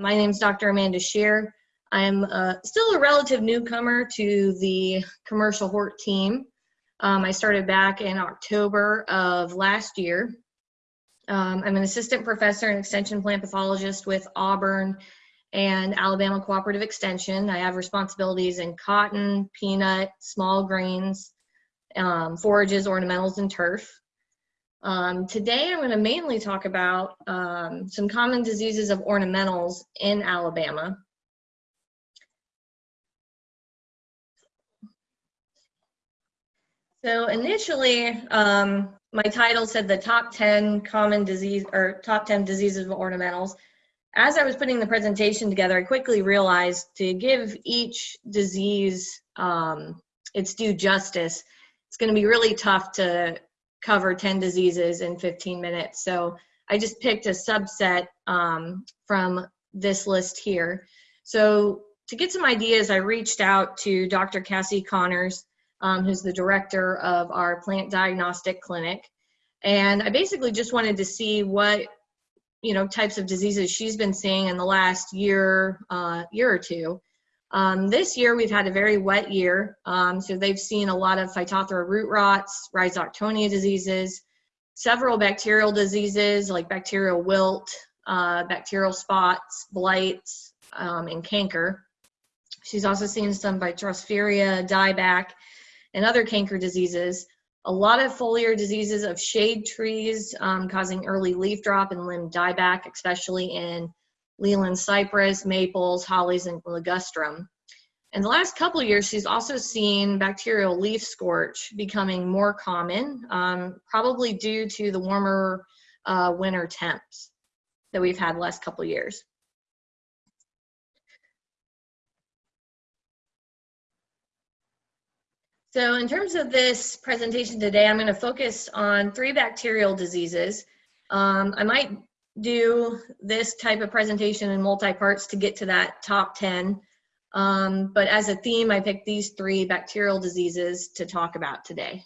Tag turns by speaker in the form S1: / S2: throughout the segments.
S1: My name is Dr. Amanda Shear. I'm uh, still a relative newcomer to the commercial hort team. Um, I started back in October of last year. Um, I'm an assistant professor and extension plant pathologist with Auburn and Alabama Cooperative Extension. I have responsibilities in cotton, peanut, small grains, um, forages, ornamentals, and turf. Um, today I'm going to mainly talk about um, some common diseases of ornamentals in Alabama. So initially, um, my title said the top 10 common disease or top 10 diseases of ornamentals. As I was putting the presentation together, I quickly realized to give each disease um, its due justice, it's going to be really tough to cover 10 diseases in 15 minutes. So I just picked a subset um, from this list here. So to get some ideas, I reached out to Dr. Kassie Connors, um, who's the director of our plant diagnostic clinic. And I basically just wanted to see what you know types of diseases she's been seeing in the last year uh, year or two um, this year we've had a very wet year, um, so they've seen a lot of Phytophthora root rots, Rhizoctonia diseases, several bacterial diseases like bacterial wilt, uh, bacterial spots, blights, um, and canker. She's also seen some Botryosphaeria, dieback, and other canker diseases. A lot of foliar diseases of shade trees um, causing early leaf drop and limb dieback, especially in Leyland cypress, maples, hollies, and ligustrum. In the last couple years, she's also seen bacterial leaf scorch becoming more common, um, probably due to the warmer uh, winter temps that we've had last couple years. So in terms of this presentation today, I'm going to focus on three bacterial diseases. Um, I might do this type of presentation in multi-parts to get to that top 10. Um, but as a theme, I picked these three bacterial diseases to talk about today.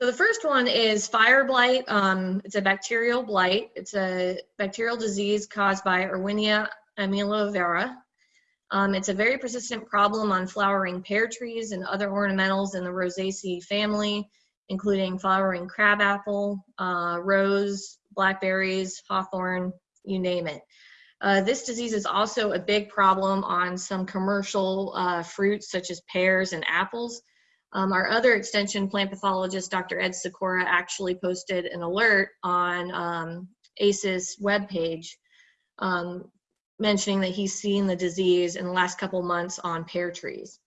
S1: So the first one is fire blight. Um, it's a bacterial blight. It's a bacterial disease caused by Erwinia amylovora. Um, it's a very persistent problem on flowering pear trees and other ornamentals in the Rosaceae family including flowering crabapple, uh, rose, blackberries, hawthorn, you name it. Uh, this disease is also a big problem on some commercial uh, fruits such as pears and apples. Um, our other extension plant pathologist, Dr. Ed Sikora, actually posted an alert on um, ACES webpage um, mentioning that he's seen the disease in the last couple months on pear trees.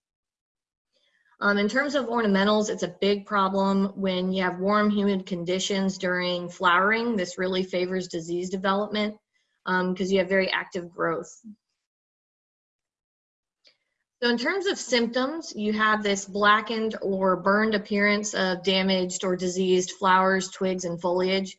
S1: Um, in terms of ornamentals, it's a big problem when you have warm, humid conditions during flowering. This really favors disease development because um, you have very active growth. So in terms of symptoms, you have this blackened or burned appearance of damaged or diseased flowers, twigs, and foliage.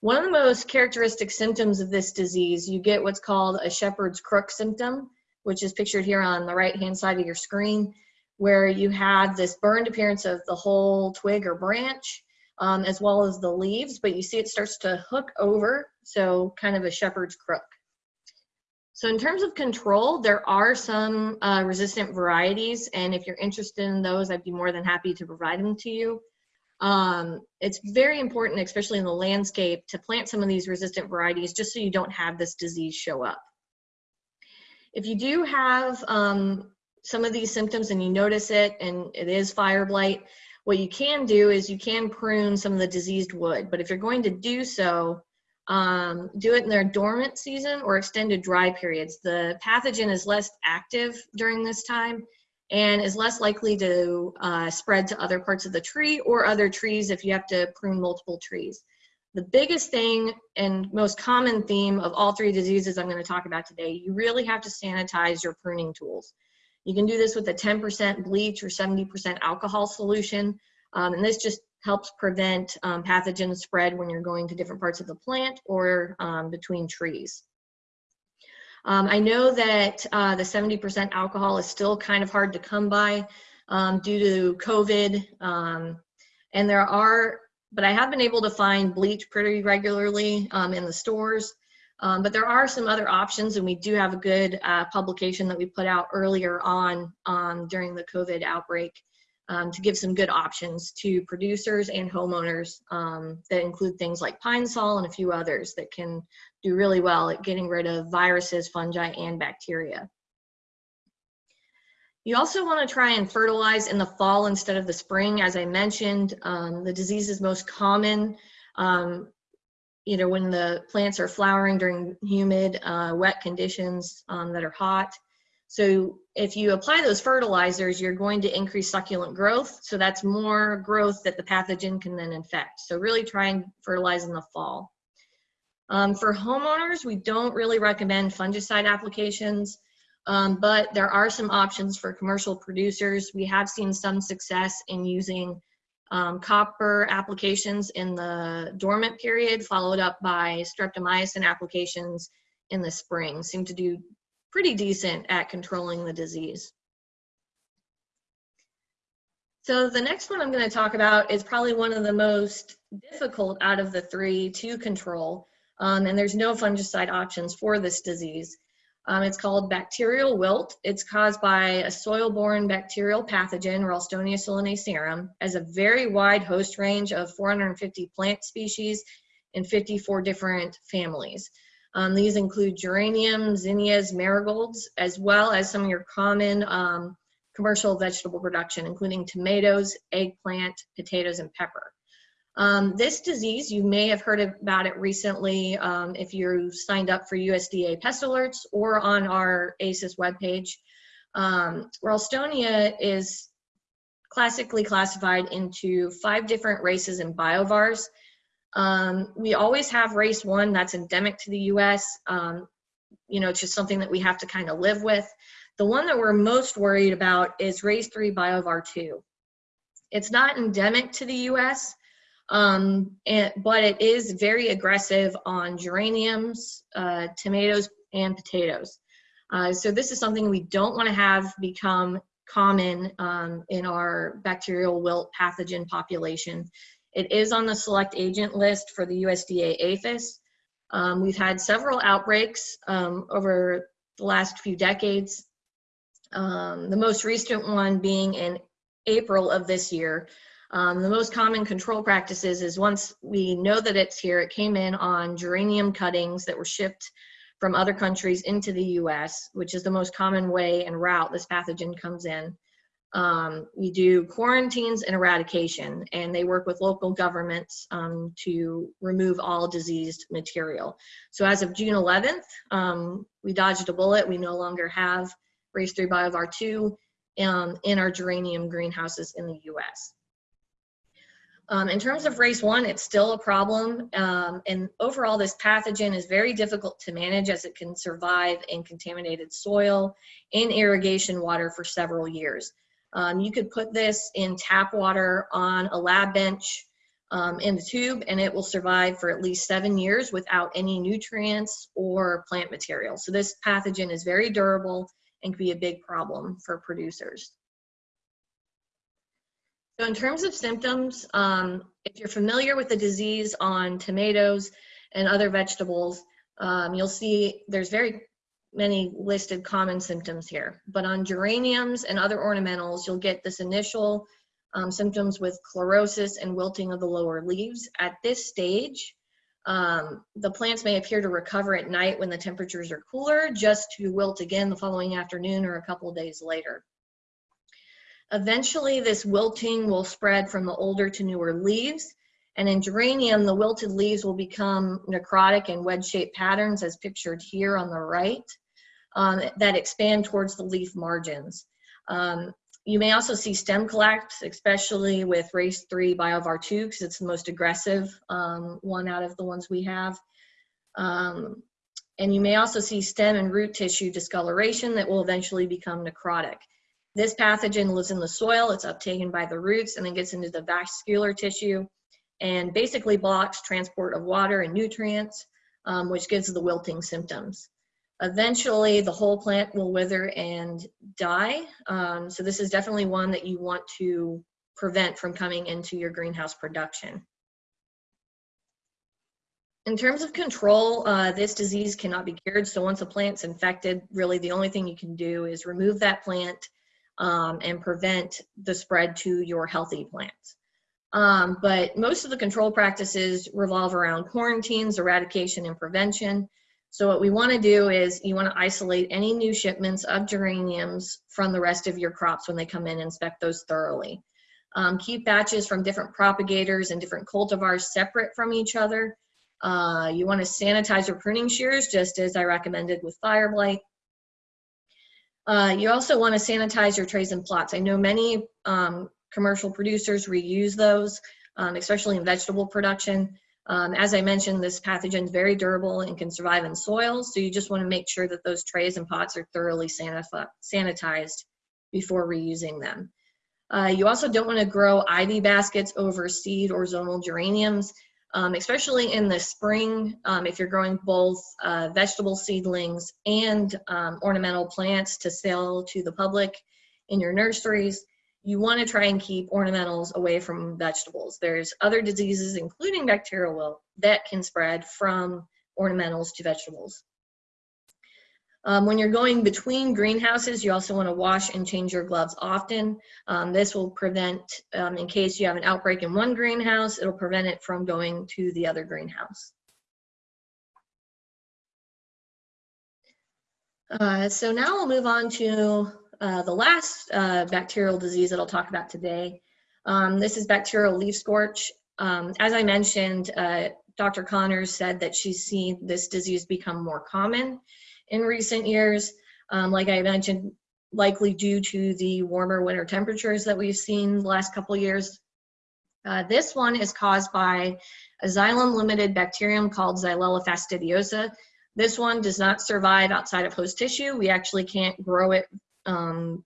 S1: One of the most characteristic symptoms of this disease, you get what's called a shepherd's crook symptom, which is pictured here on the right-hand side of your screen where you have this burned appearance of the whole twig or branch, um, as well as the leaves, but you see it starts to hook over, so kind of a shepherd's crook. So in terms of control, there are some uh, resistant varieties, and if you're interested in those, I'd be more than happy to provide them to you. Um, it's very important, especially in the landscape, to plant some of these resistant varieties just so you don't have this disease show up. If you do have um, some of these symptoms and you notice it and it is fire blight, what you can do is you can prune some of the diseased wood. But if you're going to do so, um, do it in their dormant season or extended dry periods. The pathogen is less active during this time and is less likely to uh, spread to other parts of the tree or other trees if you have to prune multiple trees. The biggest thing and most common theme of all three diseases I'm going to talk about today, you really have to sanitize your pruning tools. You can do this with a 10% bleach or 70% alcohol solution. Um, and this just helps prevent um, pathogen spread when you're going to different parts of the plant or um, between trees. Um, I know that uh, the 70% alcohol is still kind of hard to come by um, due to COVID. Um, and there are, but I have been able to find bleach pretty regularly in the stores. Um, but there are some other options, and we do have a good uh, publication that we put out earlier on um, during the COVID outbreak um, to give some good options to producers and homeowners um, that include things like pine sol and a few others that can do really well at getting rid of viruses, fungi, and bacteria. You also want to try and fertilize in the fall instead of the spring. As I mentioned, um, the disease is most common um, you know, when the plants are flowering during humid, uh, wet conditions um, that are hot. So if you apply those fertilizers, you're going to increase succulent growth. So that's more growth that the pathogen can then infect. So really try and fertilize in the fall. Um, for homeowners, we don't really recommend fungicide applications, um, but there are some options for commercial producers. We have seen some success in using um, copper applications in the dormant period, followed up by streptomycin applications in the spring, seem to do pretty decent at controlling the disease. So the next one I'm going to talk about is probably one of the most difficult out of the three to control, um, and there's no fungicide options for this disease. Um, it's called bacterial wilt. It's caused by a soil-borne bacterial pathogen, Ralstonia solanacearum, as a very wide host range of 450 plant species in 54 different families. Um, these include geraniums, zinnias, marigolds, as well as some of your common um, commercial vegetable production, including tomatoes, eggplant, potatoes, and pepper. Um, this disease, you may have heard about it recently um, if you signed up for USDA pest alerts or on our ACES webpage. Um, Ralstonia is classically classified into five different races and biovars. Um, we always have race one that's endemic to the US. Um, you know, it's just something that we have to kind of live with. The one that we're most worried about is race three biovar two. It's not endemic to the US, um, and, but it is very aggressive on geraniums, uh, tomatoes, and potatoes. Uh, so this is something we don't want to have become common um, in our bacterial wilt pathogen population. It is on the select agent list for the USDA APHIS. Um, we've had several outbreaks um, over the last few decades. Um, the most recent one being in April of this year, um, the most common control practices is once we know that it's here, it came in on geranium cuttings that were shipped from other countries into the US, which is the most common way and route this pathogen comes in. Um, we do quarantines and eradication, and they work with local governments um, to remove all diseased material. So as of June 11th, um, we dodged a bullet. We no longer have race 3 biovar 2 um, in our geranium greenhouses in the US. Um, in terms of race one, it's still a problem. Um, and overall, this pathogen is very difficult to manage as it can survive in contaminated soil and irrigation water for several years. Um, you could put this in tap water on a lab bench um, in the tube and it will survive for at least seven years without any nutrients or plant material. So this pathogen is very durable and can be a big problem for producers. So in terms of symptoms, um, if you're familiar with the disease on tomatoes and other vegetables, um, you'll see there's very many listed common symptoms here. But on geraniums and other ornamentals, you'll get this initial um, symptoms with chlorosis and wilting of the lower leaves. At this stage, um, the plants may appear to recover at night when the temperatures are cooler, just to wilt again the following afternoon or a couple of days later. Eventually, this wilting will spread from the older to newer leaves. And in geranium, the wilted leaves will become necrotic and wedge-shaped patterns as pictured here on the right um, that expand towards the leaf margins. Um, you may also see stem collapse, especially with race 3 biovar 2 because it's the most aggressive um, one out of the ones we have. Um, and you may also see stem and root tissue discoloration that will eventually become necrotic. This pathogen lives in the soil, it's uptaken by the roots and then gets into the vascular tissue and basically blocks transport of water and nutrients, um, which gives the wilting symptoms. Eventually, the whole plant will wither and die. Um, so this is definitely one that you want to prevent from coming into your greenhouse production. in terms of control, uh, this disease cannot be cured. So once a plant's infected, really the only thing you can do is remove that plant um, and prevent the spread to your healthy plants. Um, but most of the control practices revolve around quarantines, eradication, and prevention. So what we want to do is you want to isolate any new shipments of geraniums from the rest of your crops when they come in, inspect those thoroughly. Um, keep batches from different propagators and different cultivars separate from each other. Uh, you want to sanitize your pruning shears, just as I recommended with fire blight. Uh, you also want to sanitize your trays and plots. I know many um, commercial producers reuse those, um, especially in vegetable production. Um, as I mentioned, this pathogen is very durable and can survive in soil, so you just want to make sure that those trays and pots are thoroughly sanitized before reusing them. Uh, you also don't want to grow ivy baskets over seed or zonal geraniums um, especially in the spring, um, if you're growing both uh, vegetable seedlings and um, ornamental plants to sell to the public in your nurseries, you want to try and keep ornamentals away from vegetables. There's other diseases, including bacterial wilt, that can spread from ornamentals to vegetables. Um, when you're going between greenhouses, you also want to wash and change your gloves often. Um, this will prevent, um, in case you have an outbreak in one greenhouse, it'll prevent it from going to the other greenhouse. Uh, so now we'll move on to uh, the last uh, bacterial disease that I'll talk about today. Um, this is bacterial leaf scorch. Um, as I mentioned, uh, Dr. Connors said that she's seen this disease become more common in recent years. Um, like I mentioned, likely due to the warmer winter temperatures that we've seen the last couple years. Uh, this one is caused by a xylem-limited bacterium called Xylella fastidiosa. This one does not survive outside of host tissue. We actually can't grow it um,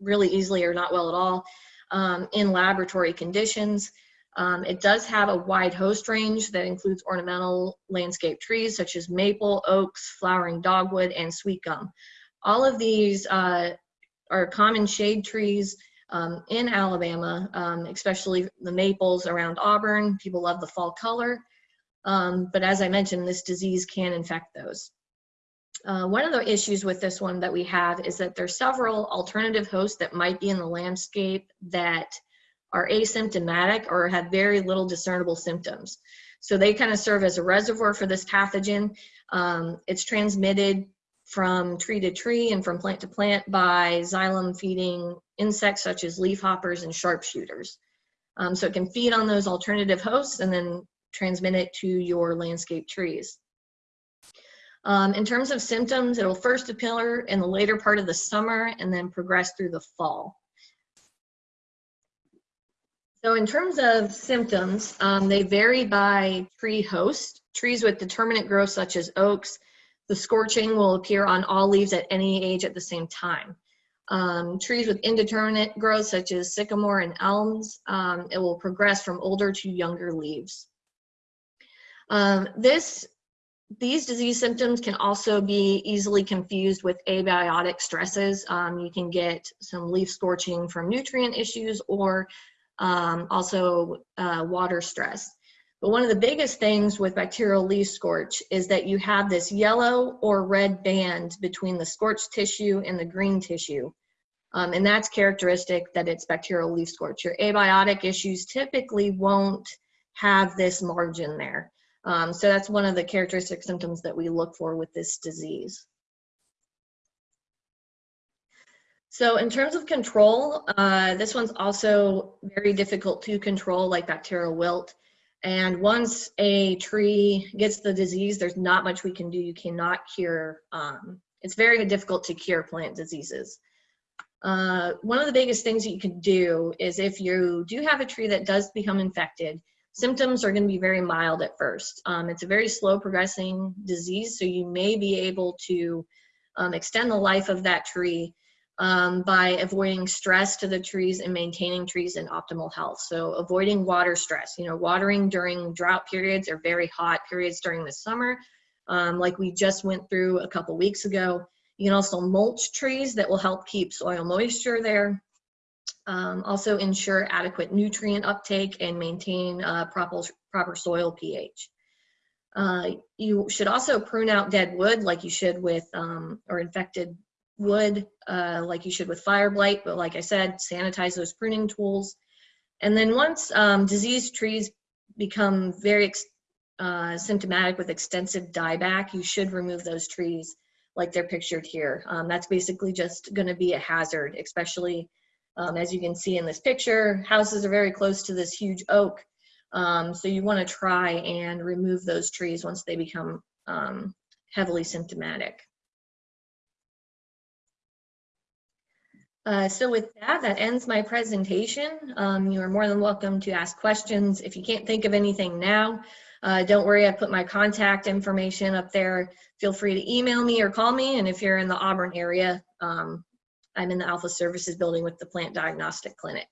S1: really easily or not well at all um, in laboratory conditions. Um, it does have a wide host range that includes ornamental landscape trees such as maple, oaks, flowering dogwood, and sweet gum. All of these uh, are common shade trees um, in Alabama, um, especially the maples around Auburn. People love the fall color. Um, but as I mentioned, this disease can infect those. Uh, one of the issues with this one that we have is that there's several alternative hosts that might be in the landscape that are asymptomatic or have very little discernible symptoms. So they kind of serve as a reservoir for this pathogen. Um, it's transmitted from tree to tree and from plant to plant by xylem feeding insects such as leafhoppers and sharpshooters. Um, so it can feed on those alternative hosts and then transmit it to your landscape trees. Um, in terms of symptoms, it'll first appear in the later part of the summer and then progress through the fall. So in terms of symptoms, um, they vary by tree host. Trees with determinate growth such as oaks, the scorching will appear on all leaves at any age at the same time. Um, trees with indeterminate growth such as sycamore and elms, um, it will progress from older to younger leaves. Um, this, these disease symptoms can also be easily confused with abiotic stresses. Um, you can get some leaf scorching from nutrient issues or um, also uh, water stress. But one of the biggest things with bacterial leaf scorch is that you have this yellow or red band between the scorched tissue and the green tissue. Um, and that's characteristic that it's bacterial leaf scorch. Your abiotic issues typically won't have this margin there. Um, so that's one of the characteristic symptoms that we look for with this disease. So in terms of control, uh, this one's also very difficult to control like bacterial wilt. And once a tree gets the disease, there's not much we can do. You cannot cure, um, it's very difficult to cure plant diseases. Uh, one of the biggest things that you can do is if you do have a tree that does become infected, symptoms are going to be very mild at first. Um, it's a very slow progressing disease, so you may be able to um, extend the life of that tree um, by avoiding stress to the trees and maintaining trees in optimal health. So avoiding water stress, you know, watering during drought periods or very hot periods during the summer, um, like we just went through a couple weeks ago. You can also mulch trees that will help keep soil moisture there. Um, also ensure adequate nutrient uptake and maintain uh, proper, proper soil pH. Uh, you should also prune out dead wood like you should with, um, or infected wood uh, like you should with fire blight. But like I said, sanitize those pruning tools. And then once um, diseased trees become very uh, symptomatic with extensive dieback, you should remove those trees like they're pictured here. Um, that's basically just going to be a hazard, especially um, as you can see in this picture, houses are very close to this huge oak. Um, so you want to try and remove those trees once they become um, heavily symptomatic. Uh, so with that, that ends my presentation. Um, you are more than welcome to ask questions. If you can't think of anything now, uh, don't worry, I put my contact information up there. Feel free to email me or call me. And if you're in the Auburn area, um, I'm in the Alfa Services building with the Plant Diagnostic Clinic.